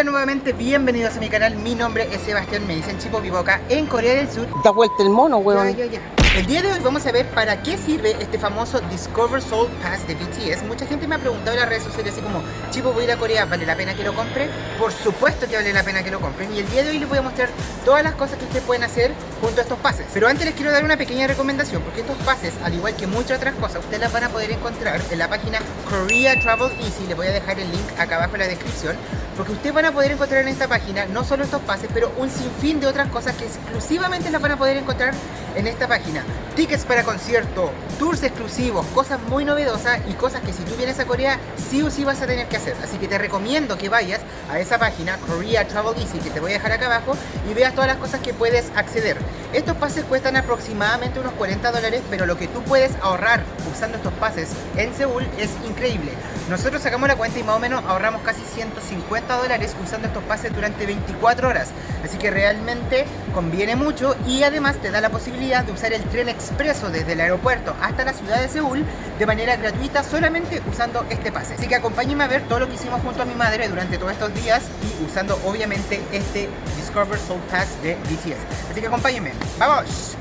Hola nuevamente, bienvenidos a mi canal, mi nombre es Sebastián, me dicen Chipo vivo acá en Corea del Sur. Da vuelta el mono, weón. Ya, ya, ya. El día de hoy vamos a ver para qué sirve este famoso Discover Soul Pass de BTS Mucha gente me ha preguntado en las redes sociales así como Chipo, voy a ir a Corea, ¿vale la pena que lo compre? Por supuesto que vale la pena que lo compren Y el día de hoy les voy a mostrar todas las cosas que ustedes pueden hacer junto a estos pases. Pero antes les quiero dar una pequeña recomendación Porque estos pases, al igual que muchas otras cosas Ustedes las van a poder encontrar en la página Korea Travel Easy. Les voy a dejar el link acá abajo en la descripción porque ustedes van a poder encontrar en esta página no solo estos pases, pero un sinfín de otras cosas que exclusivamente las van a poder encontrar en esta página. Tickets para concierto, tours exclusivos, cosas muy novedosas y cosas que si tú vienes a Corea sí o sí vas a tener que hacer. Así que te recomiendo que vayas a esa página, Korea Travel Easy, que te voy a dejar acá abajo, y veas todas las cosas que puedes acceder. Estos pases cuestan aproximadamente unos 40 dólares, pero lo que tú puedes ahorrar usando estos pases en Seúl es increíble. Nosotros sacamos la cuenta y más o menos ahorramos casi 150 dólares usando estos pases durante 24 horas. Así que realmente conviene mucho y además te da la posibilidad de usar el tren expreso desde el aeropuerto hasta la ciudad de Seúl de manera gratuita solamente usando este pase. Así que acompáñenme a ver todo lo que hicimos junto a mi madre durante todos estos días y usando obviamente este Discover Soul Pass de BTS. Así que acompáñenme. ¡Vamos!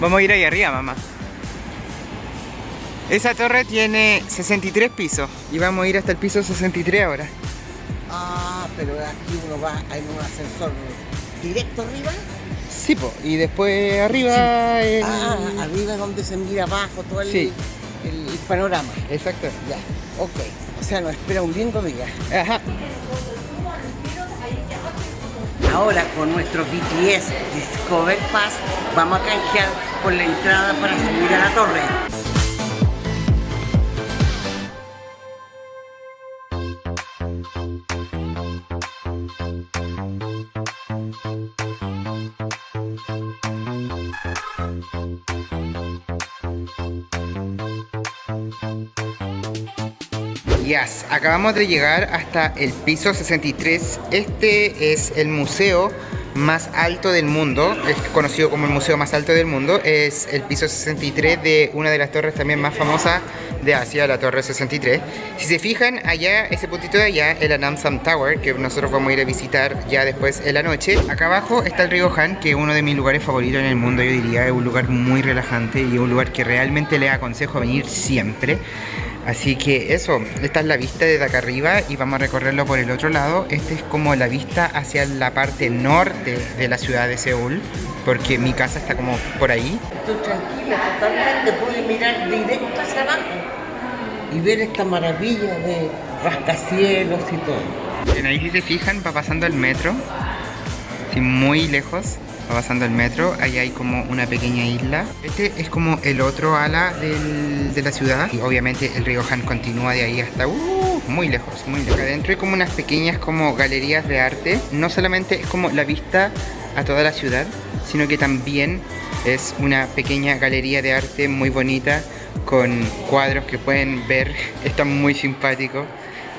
Vamos a ir ahí arriba, mamá. Esa torre tiene 63 pisos y vamos a ir hasta el piso 63 ahora. Ah, pero aquí uno va en un ascensor directo arriba. Sí, po, y después arriba el... Ah, arriba es donde se mira abajo todo el, Sí. el- el panorama. Exacto. Ya, ok. O sea, nos espera un lindo día. Ajá. Ahora con nuestro BTS Discover Pass vamos a canjear por la entrada para subir a la torre. Yes, acabamos de llegar hasta el piso 63. Este es el museo más alto del mundo, es conocido como el museo más alto del mundo. Es el piso 63 de una de las torres también más famosas de Asia, la Torre 63. Si se fijan, allá, ese puntito de allá, el Anamsam Tower, que nosotros vamos a ir a visitar ya después en la noche. Acá abajo está el río Han, que es uno de mis lugares favoritos en el mundo, yo diría. Es un lugar muy relajante y un lugar que realmente les aconsejo venir siempre. Así que eso, esta es la vista desde acá arriba y vamos a recorrerlo por el otro lado. Esta es como la vista hacia la parte norte de la ciudad de Seúl, porque mi casa está como por ahí. Estoy tranquila, totalmente pude mirar directo hacia abajo y ver esta maravilla de rascacielos y todo. En ahí si se fijan va pasando el metro, muy lejos pasando el metro, ahí hay como una pequeña isla. Este es como el otro ala de la ciudad y obviamente el río Han continúa de ahí hasta uh, muy lejos, muy lejos. Adentro hay como unas pequeñas como galerías de arte, no solamente es como la vista a toda la ciudad, sino que también es una pequeña galería de arte muy bonita con cuadros que pueden ver, están muy simpáticos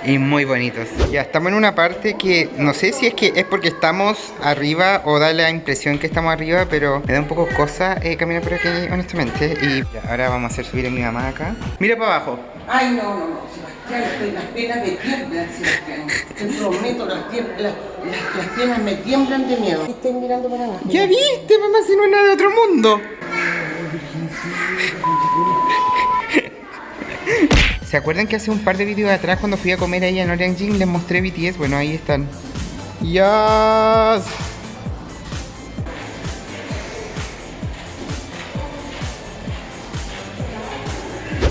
y muy bonitos. Ya estamos en una parte que no sé si es que es porque estamos arriba o da la impresión que estamos arriba, pero me da un poco cosa eh, caminar por aquí, honestamente. Y ya, ahora vamos a hacer subir a mi mamá acá. Mira para abajo. Ay, no, no, no, Sebastián, estoy las piernas me tiemblan, Sebastián. Te prometo, las, las, las- las piernas me tiemblan de miedo. Estoy mirando para abajo. Ya viste, mamá, si no es nada de otro mundo. ¿Se acuerdan que hace un par de vídeos atrás cuando fui a comer ahí en Oranjing les mostré BTS? Bueno, ahí están. ¡Yas!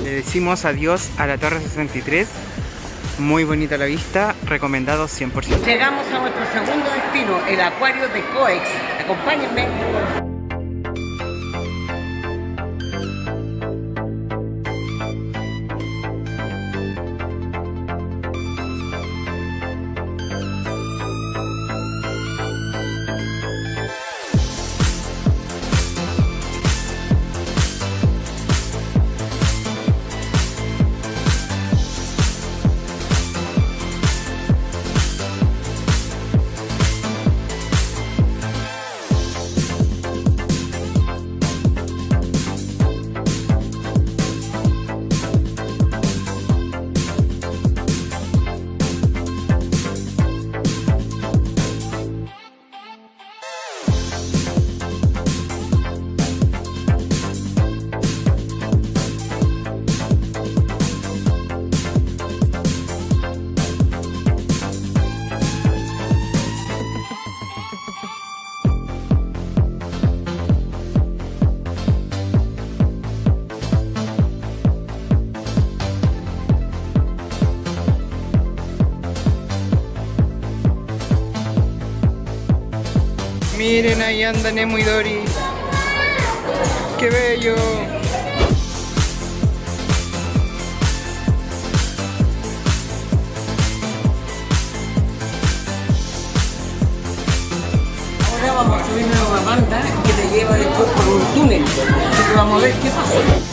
Le decimos adiós a la Torre 63. Muy bonita la vista, recomendado 100%. Llegamos a nuestro segundo destino, el acuario de Coex. Acompáñenme. Miren, ahí anda Nemo y Dory. ¡Qué bello! Ahora vamos a subirnos a una banda que te lleva después por un túnel. Así que vamos a ver qué pasa.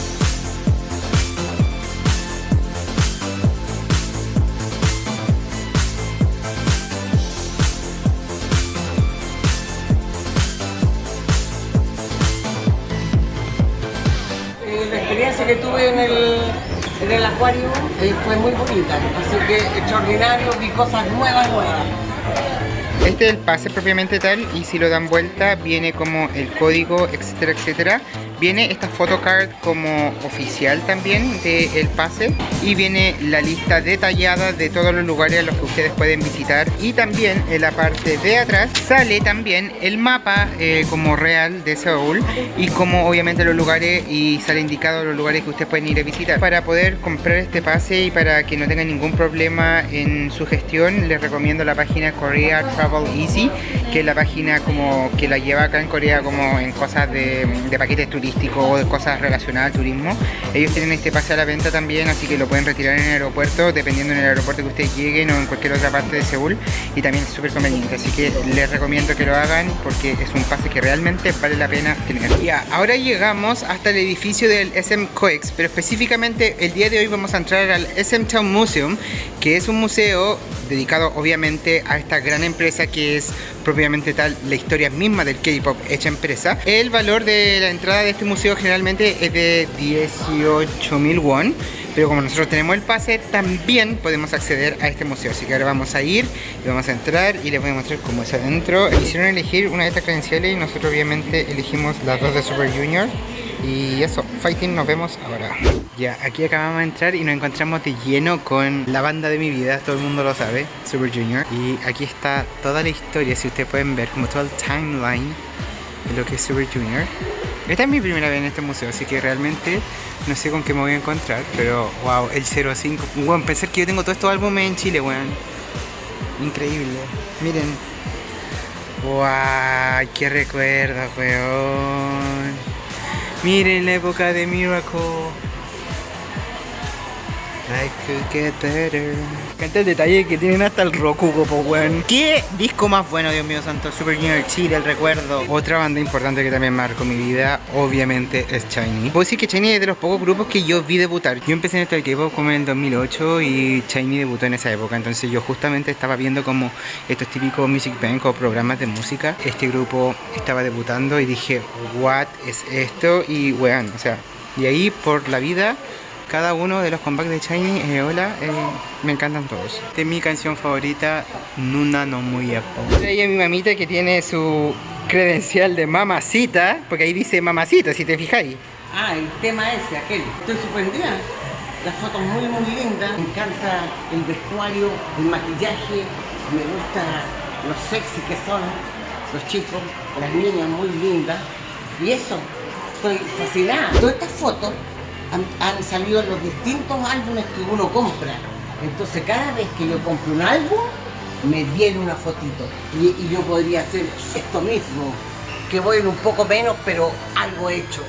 Que tuve en el, en el acuario eh, fue muy bonita, así que extraordinario, vi cosas nuevas, nuevas. Este es el pase propiamente tal y si lo dan vuelta viene como el código, etcétera, etcétera. Viene esta photocard como oficial también del pase y viene la lista detallada de todos los lugares a los que ustedes pueden visitar y también en la parte de atrás sale también el mapa eh, como real de Seúl y como obviamente los lugares y sale indicado los lugares que ustedes pueden ir a visitar. Para poder comprar este pase y para que no tengan ningún problema en su gestión les recomiendo la página Korea Travel Easy que es la página como que la lleva acá en Corea como en cosas de, de paquetes turísticos o de cosas relacionadas al turismo. Ellos tienen este pase a la venta también, así que lo pueden retirar en el aeropuerto, dependiendo en el aeropuerto que ustedes lleguen o en cualquier otra parte de Seúl. Y también es súper conveniente, así que les recomiendo que lo hagan porque es un pase que realmente vale la pena tener. Ya, ahora llegamos hasta el edificio del SM Coex, pero específicamente el día de hoy vamos a entrar al SM Town Museum, que es un museo dedicado obviamente a esta gran empresa que es propiamente tal la historia misma del K-pop hecha empresa. El valor de la entrada de este museo generalmente es de 18.000 won, pero como nosotros tenemos el pase, también podemos acceder a este museo. Así que ahora vamos a ir y vamos a entrar y les voy a mostrar cómo es adentro. Hicieron elegir una de estas credenciales y nosotros obviamente elegimos las dos de Super Junior. Y eso, fighting, nos vemos ahora. Ya, aquí acabamos de entrar y nos encontramos de lleno con la banda de mi vida, todo el mundo lo sabe, Super Junior. Y aquí está toda la historia, si ustedes pueden ver, como todo el timeline de lo que es Super Junior. Esta es mi primera vez en este museo, así que realmente no sé con qué me voy a encontrar, pero wow, el 05. Bueno, pensar que yo tengo todos estos álbumes en Chile, weón. Increíble. Miren. Wow, qué recuerdo, weón. Miren la época de Miracle. Life could get better. Canta el detalle que tienen hasta el Roku, po, weón. ¿Qué disco más bueno, Dios mío santo? Super Junior Chile, el recuerdo. Otra banda importante que también marcó mi vida, obviamente, es Shiny. Puedo decir que Shiny es de los pocos grupos que yo vi debutar. Yo empecé en esto del K-pop como en el 2008 y Shiny debutó en esa época. Entonces yo justamente estaba viendo como estos típicos Music Bank o programas de música. Este grupo estaba debutando y dije, what es esto? Y weón, o sea, y ahí por la vida cada uno de los comebacks de Shiny, eh, hola, eh, me encantan todos. Esta es mi canción favorita, Nuna no muy Ella es mi mamita que tiene su credencial de mamacita, porque ahí dice mamacita, si te fijáis. Ah, el tema ese, aquel. Estoy sorprendida. Las fotos muy, muy lindas. Me encanta el vestuario, el maquillaje. Me gusta lo sexy que son los chicos, las niñas muy lindas. Y eso, estoy fascinada. Todas estas fotos han, salido los distintos álbumes que uno compra. Entonces cada vez que yo compro un álbum, me viene una fotito. Y, y yo podría hacer esto mismo, que voy en un poco menos, pero algo hecho.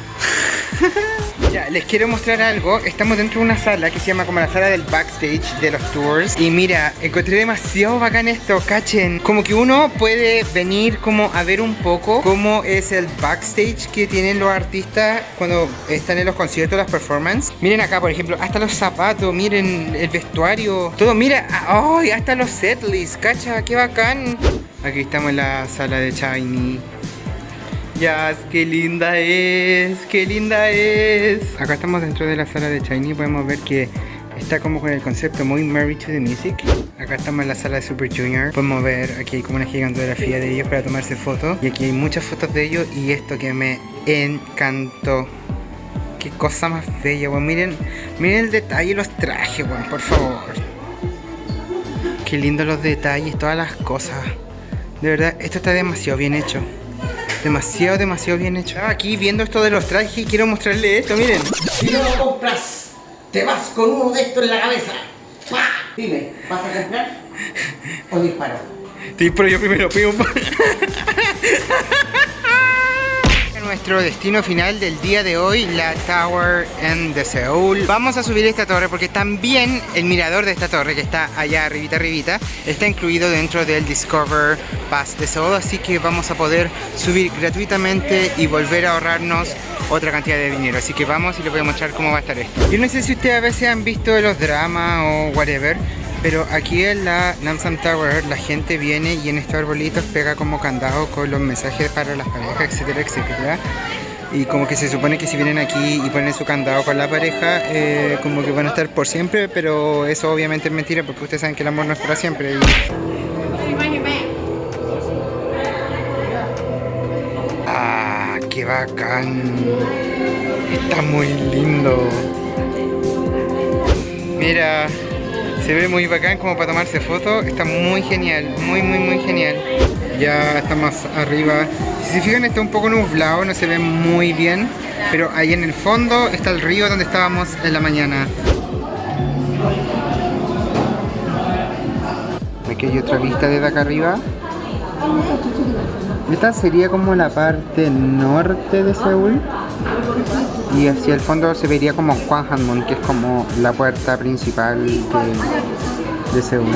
Ya, les quiero mostrar algo. Estamos dentro de una sala que se llama como la sala del backstage de los tours. Y mira, encontré demasiado bacán esto, cachen. Como que uno puede venir como a ver un poco cómo es el backstage que tienen los artistas cuando están en los conciertos, las performances. Miren acá, por ejemplo, hasta los zapatos, miren el vestuario, todo. Mira, ¡ay! hasta los setlists, cacha, qué bacán. Aquí estamos en la sala de Shiny. Ya, qué linda es, qué linda es. Acá estamos dentro de la sala de Shiny, podemos ver que está como con el concepto muy Married to the Music. Acá estamos en la sala de Super Junior. Podemos ver aquí como una gigantografía de ellos para tomarse fotos. Y aquí hay muchas fotos de ellos y esto que me encantó. Qué cosa más bella, weón. Miren, miren el detalle los trajes, weón, por favor. Qué lindo los detalles, todas las cosas. De verdad, esto está demasiado bien hecho. Demasiado, demasiado bien hecho. Ah, Aquí viendo esto de los trajes, quiero mostrarle esto, miren. Si no lo compras, te vas con uno de estos en la cabeza. ¡Pah! Dime, ¿vas a comprar o disparo? Sí, pero yo primero pido Nuestro destino final del día de hoy, la Tower en de Seúl. Vamos a subir esta torre porque también el mirador de esta torre, que está allá arribita, arribita, está incluido dentro del Discover Pass de Seúl. Así que vamos a poder subir gratuitamente y volver a ahorrarnos otra cantidad de dinero. Así que vamos y les voy a mostrar cómo va a estar esto. Yo no sé si ustedes a veces han visto los dramas o whatever, pero aquí en la Namsan Tower la gente viene y en estos arbolitos pega como candado con los mensajes para las parejas, etcétera, etcétera. Y como que se supone que si vienen aquí y ponen su candado con la pareja, eh, como que van a estar por siempre, pero eso obviamente es mentira porque ustedes saben que el amor no es para siempre. y- Ah, qué bacán. Está muy lindo. Mira, se ve muy bacán como para tomarse fotos. Está muy genial, muy, muy, muy genial. Ya está más arriba. Si se fijan está un poco nublado, no se ve muy bien. Pero ahí en el fondo está el río donde estábamos en la mañana. Aquí hay otra vista desde acá arriba. Esta sería como la parte norte de Seúl. Y hacia el fondo se vería como Gwanghwamun, que es como la puerta principal de, de Seúl.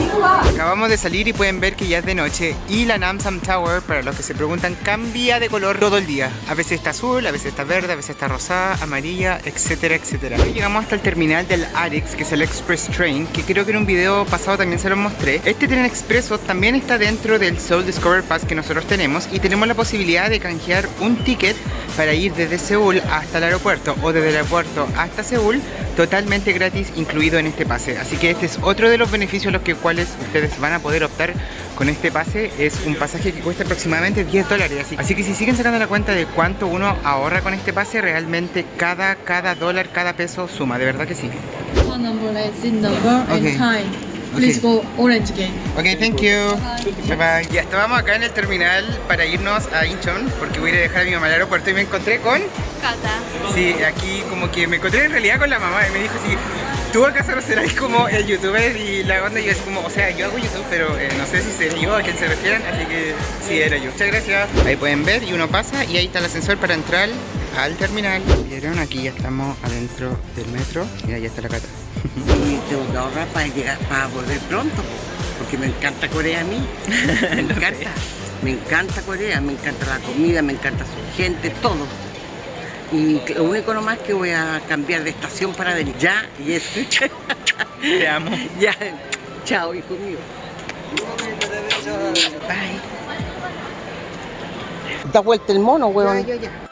Acabamos de salir y pueden ver que ya es de noche y la Namsam Tower, para los que se preguntan, cambia de color todo el día. A veces está azul, a veces está verde, a veces está rosada, amarilla, etcétera, etcétera. Hoy llegamos hasta el terminal del Arix, que es el Express Train, que creo que en un video pasado también se los mostré. Este tren expreso también está dentro del Seoul Discover Pass que nosotros tenemos y tenemos la posibilidad de canjear un ticket para ir desde Seúl hasta el aeropuerto o desde el aeropuerto hasta Seúl totalmente gratis incluido en este pase. Así que este es otro de los beneficios los que cuales ustedes van a poder optar con este pase. Es un pasaje que cuesta aproximadamente 10 dólares. Así, así que si siguen sacando la cuenta de cuánto uno ahorra con este pase, realmente cada, cada dólar, cada peso suma. De verdad que sí. Phone number number Okay. and time. Please Okay. go Orange Gate. Ok, thank you. Bye bye. Ya estábamos acá en el terminal para irnos a Incheon porque voy a ir a dejar a mi mamá al aeropuerto y me encontré con... Cata. Sí, aquí como que me encontré en realidad con la mamá y me dijo sí, tú acaso no serás como el youtuber y la onda y yo es como, o sea, yo hago YouTube pero eh, no sé si seré yo a quién se refieren, así que sí era yo. Muchas gracias. Ahí pueden ver y uno pasa y ahí está el ascensor para entrar al terminal. Vieron, aquí ya estamos adentro del metro y ahí está la cata. Y tengo que ahorrar para llegar, para volver pronto, po, porque me encanta Corea a mí. Me encanta. Me encanta Corea, me encanta la comida, me encanta su gente, todo. Y lo único nomás que voy a cambiar de estación para venir ya y es. Te amo. ya. Chao, hijo mío. Bye. Da vuelta el mono, Ya, weón. ya, ya.